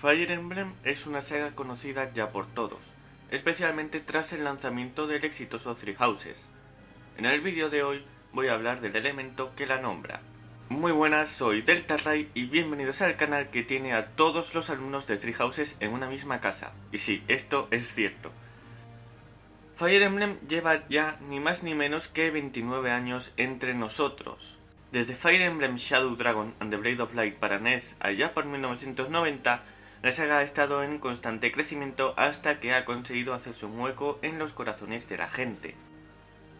Fire Emblem es una saga conocida ya por todos, especialmente tras el lanzamiento del exitoso Three Houses. En el vídeo de hoy voy a hablar del elemento que la nombra. Muy buenas, soy Delta Ray y bienvenidos al canal que tiene a todos los alumnos de Three Houses en una misma casa. Y sí, esto es cierto. Fire Emblem lleva ya ni más ni menos que 29 años entre nosotros. Desde Fire Emblem Shadow Dragon and the Blade of Light para NES allá por 1990, la saga ha estado en constante crecimiento hasta que ha conseguido hacerse un hueco en los corazones de la gente.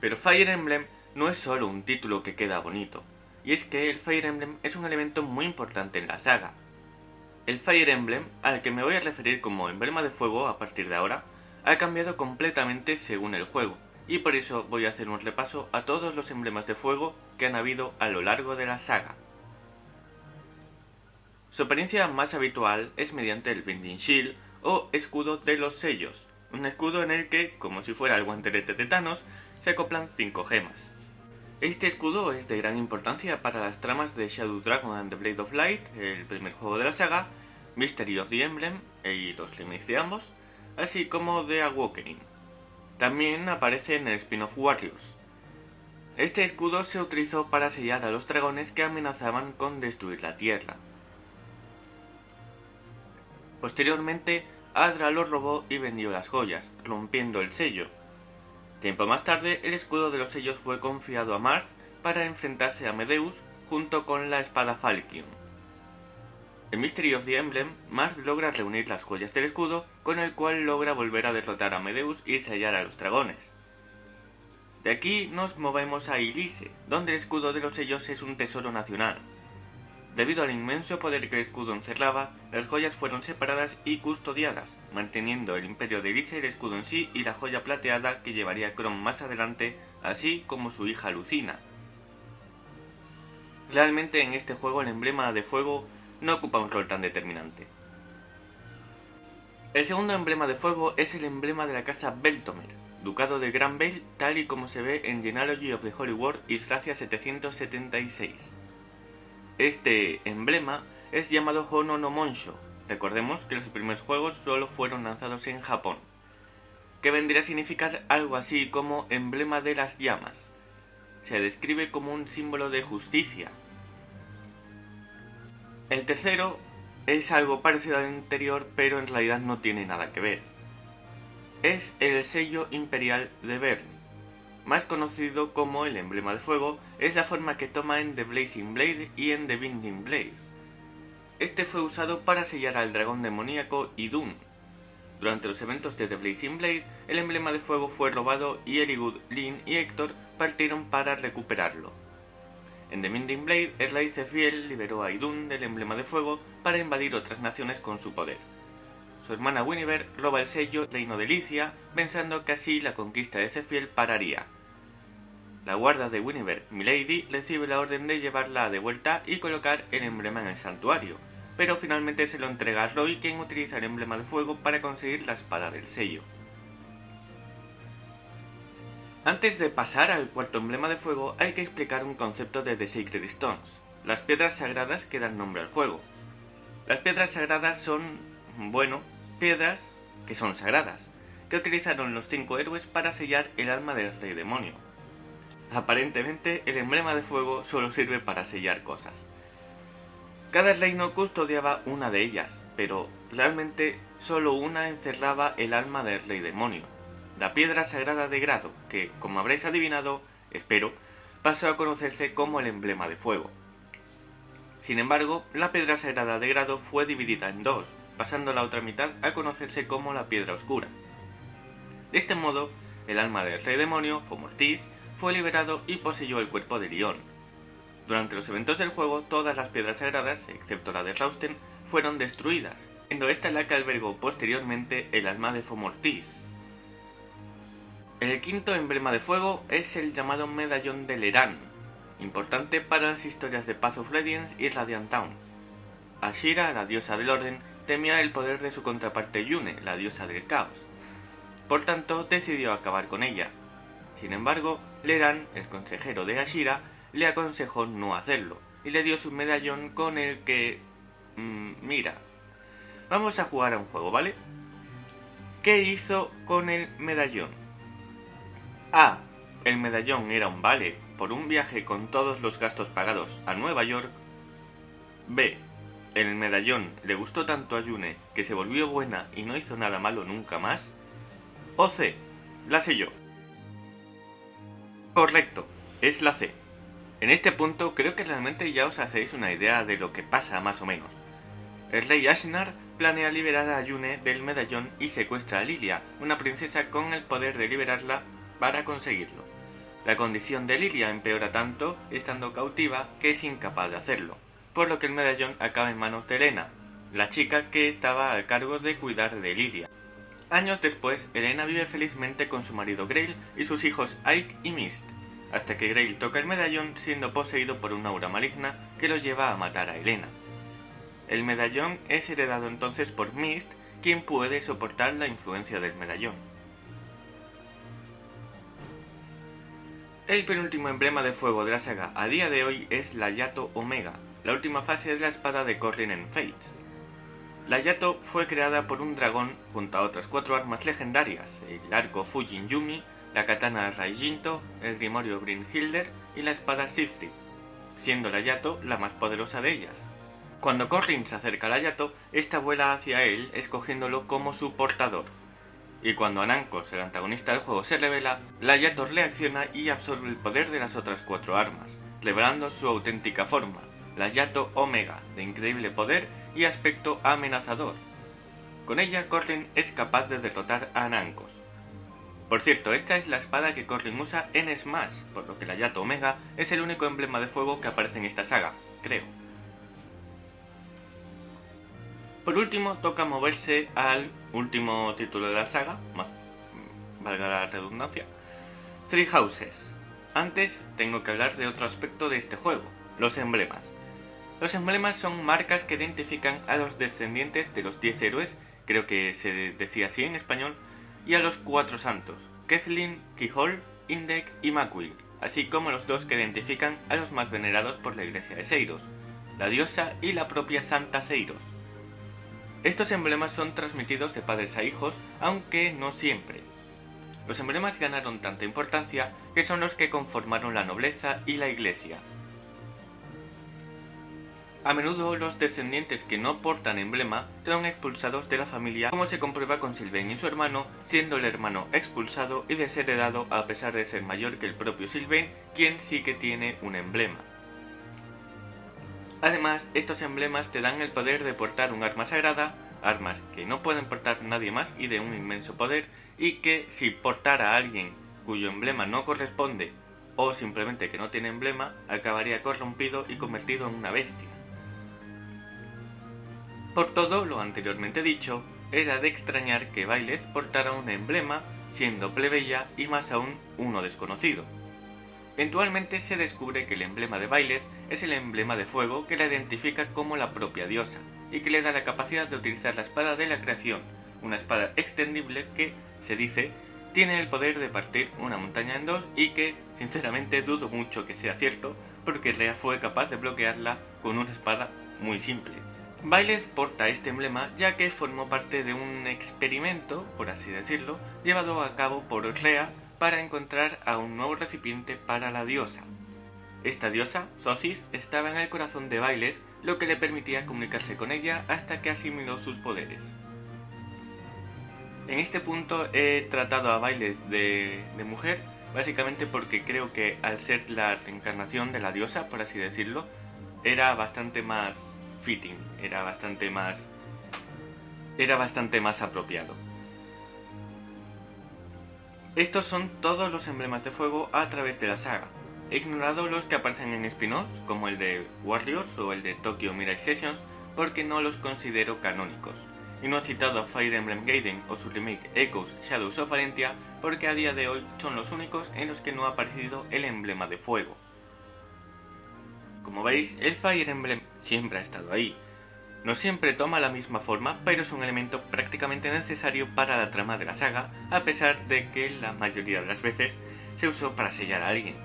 Pero Fire Emblem no es solo un título que queda bonito, y es que el Fire Emblem es un elemento muy importante en la saga. El Fire Emblem, al que me voy a referir como emblema de fuego a partir de ahora, ha cambiado completamente según el juego, y por eso voy a hacer un repaso a todos los emblemas de fuego que han habido a lo largo de la saga. Su apariencia más habitual es mediante el Binding Shield o escudo de los sellos, un escudo en el que, como si fuera el guantelete de Thanos, se acoplan 5 gemas. Este escudo es de gran importancia para las tramas de Shadow Dragon and the Blade of Light, el primer juego de la saga, Mystery of the Emblem y los remakes de ambos, así como de Awakening. También aparece en el spin-off Warriors. Este escudo se utilizó para sellar a los dragones que amenazaban con destruir la Tierra. Posteriormente, Adra lo robó y vendió las joyas, rompiendo el sello. Tiempo más tarde, el escudo de los sellos fue confiado a Marth para enfrentarse a Medeus junto con la espada Falkion. En Mystery of the Emblem, Marth logra reunir las joyas del escudo, con el cual logra volver a derrotar a Medeus y sellar a los dragones. De aquí nos movemos a Ilise, donde el escudo de los sellos es un tesoro nacional, Debido al inmenso poder que el escudo encerraba, las joyas fueron separadas y custodiadas, manteniendo el imperio de Elise el escudo en sí y la joya plateada que llevaría Chrome más adelante, así como su hija Lucina. Realmente en este juego el emblema de fuego no ocupa un rol tan determinante. El segundo emblema de fuego es el emblema de la casa Beltomer, ducado de Gran Vale tal y como se ve en Genealogy of the Holy War y Thracia 776. Este emblema es llamado Hono no. Recordemos que los primeros juegos solo fueron lanzados en Japón, que vendría a significar algo así como emblema de las llamas. Se describe como un símbolo de justicia. El tercero es algo parecido al anterior, pero en realidad no tiene nada que ver. Es el sello imperial de Bern más conocido como el emblema de fuego, es la forma que toma en The Blazing Blade y en The Binding Blade. Este fue usado para sellar al dragón demoníaco Idun. Durante los eventos de The Blazing Blade, el emblema de fuego fue robado y Eligud, Lin y Héctor partieron para recuperarlo. En The Binding Blade, rey Fiel liberó a Idun del emblema de fuego para invadir otras naciones con su poder. Su hermana Winiver roba el sello Reino de Licia, pensando que así la conquista de Cefiel pararía, la guarda de Winiver, Milady, recibe la orden de llevarla de vuelta y colocar el emblema en el santuario, pero finalmente se lo entrega a Roy quien utiliza el emblema de fuego para conseguir la espada del sello. Antes de pasar al cuarto emblema de fuego hay que explicar un concepto de The Sacred Stones, las piedras sagradas que dan nombre al juego. Las piedras sagradas son, bueno, piedras que son sagradas, que utilizaron los cinco héroes para sellar el alma del rey demonio, Aparentemente, el emblema de fuego solo sirve para sellar cosas. Cada reino custodiaba una de ellas, pero realmente solo una encerraba el alma del rey demonio, la piedra sagrada de grado, que, como habréis adivinado, espero, pasó a conocerse como el emblema de fuego. Sin embargo, la piedra sagrada de grado fue dividida en dos, pasando la otra mitad a conocerse como la piedra oscura. De este modo, el alma del rey demonio, Fomortis, fue liberado y poseyó el cuerpo de Lion. Durante los eventos del juego, todas las piedras sagradas, excepto la de Rausten, fueron destruidas, siendo esta la que albergó posteriormente el alma de Fomortis. El quinto emblema de fuego es el llamado Medallón de Leran, importante para las historias de Path of Radiance y Radiant Town. Ashira, la diosa del orden, temía el poder de su contraparte Yune, la diosa del caos. Por tanto, decidió acabar con ella, sin embargo, Leran, el consejero de Ashira, le aconsejó no hacerlo y le dio su medallón con el que... Mmm, mira. Vamos a jugar a un juego, ¿vale? ¿Qué hizo con el medallón? A. El medallón era un vale por un viaje con todos los gastos pagados a Nueva York. B. El medallón le gustó tanto a Yune que se volvió buena y no hizo nada malo nunca más. O C. La sé yo. Correcto, es la C. En este punto creo que realmente ya os hacéis una idea de lo que pasa más o menos. El rey Ashnar planea liberar a Yune del medallón y secuestra a Lilia, una princesa con el poder de liberarla para conseguirlo. La condición de Lilia empeora tanto, estando cautiva, que es incapaz de hacerlo, por lo que el medallón acaba en manos de Elena, la chica que estaba al cargo de cuidar de Lilia. Años después, Elena vive felizmente con su marido Grail y sus hijos Ike y Mist, hasta que Grail toca el medallón siendo poseído por una aura maligna que lo lleva a matar a Elena. El medallón es heredado entonces por Mist, quien puede soportar la influencia del medallón. El penúltimo emblema de fuego de la saga a día de hoy es la Yato Omega, la última fase de la espada de Corlin en Fates. La Yato fue creada por un dragón junto a otras cuatro armas legendarias, el arco Fujin Yumi, la katana Raijinto, el grimorio Brynhilder y la espada Sifri, siendo la Yato la más poderosa de ellas. Cuando Corlin se acerca a la Yato, esta vuela hacia él escogiéndolo como su portador y cuando Anankos, el antagonista del juego, se revela, la Yator reacciona y absorbe el poder de las otras cuatro armas, revelando su auténtica forma, la Yato Omega, de increíble poder y aspecto amenazador. Con ella, Corlin es capaz de derrotar a Anankos. Por cierto, esta es la espada que Corlin usa en Smash, por lo que la Yato Omega es el único emblema de fuego que aparece en esta saga, creo. Por último, toca moverse al último título de la saga, más valga la redundancia, Three Houses. Antes tengo que hablar de otro aspecto de este juego, los emblemas. Los emblemas son marcas que identifican a los descendientes de los 10 héroes, creo que se decía así en español, y a los cuatro santos, Kethlin, Kihol, Indek y Makwill, así como los dos que identifican a los más venerados por la iglesia de Seiros, la diosa y la propia Santa Seiros. Estos emblemas son transmitidos de padres a hijos, aunque no siempre. Los emblemas ganaron tanta importancia que son los que conformaron la nobleza y la iglesia. A menudo los descendientes que no portan emblema son expulsados de la familia, como se comprueba con Sylvain y su hermano, siendo el hermano expulsado y desheredado a pesar de ser mayor que el propio Sylvain, quien sí que tiene un emblema. Además, estos emblemas te dan el poder de portar un arma sagrada, armas que no pueden portar nadie más y de un inmenso poder, y que si portara a alguien cuyo emblema no corresponde o simplemente que no tiene emblema, acabaría corrompido y convertido en una bestia. Por todo lo anteriormente dicho, era de extrañar que Bailes portara un emblema siendo plebeya y más aún uno desconocido. Eventualmente se descubre que el emblema de Bailes es el emblema de fuego que la identifica como la propia diosa, y que le da la capacidad de utilizar la espada de la creación, una espada extendible que, se dice, tiene el poder de partir una montaña en dos y que, sinceramente, dudo mucho que sea cierto, porque Rea fue capaz de bloquearla con una espada muy simple. Bailes porta este emblema ya que formó parte de un experimento, por así decirlo, llevado a cabo por Rea para encontrar a un nuevo recipiente para la diosa. Esta diosa, Sosis, estaba en el corazón de Bailes, lo que le permitía comunicarse con ella hasta que asimiló sus poderes. En este punto he tratado a Bailes de, de mujer, básicamente porque creo que al ser la reencarnación de la diosa, por así decirlo, era bastante más fitting, era bastante más era bastante más apropiado. Estos son todos los emblemas de fuego a través de la saga. He ignorado los que aparecen en spin-offs, como el de Warriors o el de Tokyo Mirai Sessions, porque no los considero canónicos. Y no he citado a Fire Emblem Gaiden o su remake Echoes Shadows of Valentia, porque a día de hoy son los únicos en los que no ha aparecido el emblema de fuego. Como veis, el Fire Emblem siempre ha estado ahí, no siempre toma la misma forma, pero es un elemento prácticamente necesario para la trama de la saga, a pesar de que la mayoría de las veces se usó para sellar a alguien.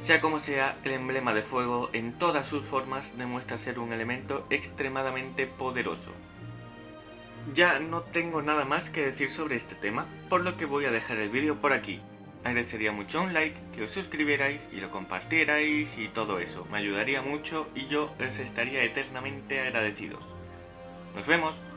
Sea como sea, el emblema de fuego en todas sus formas demuestra ser un elemento extremadamente poderoso, Ya no tengo nada más que decir sobre este tema, por lo que voy a dejar el vídeo por aquí. Agradecería mucho un like, que os suscribierais y lo compartierais y todo eso. Me ayudaría mucho y yo os estaría eternamente agradecidos. Nos vemos.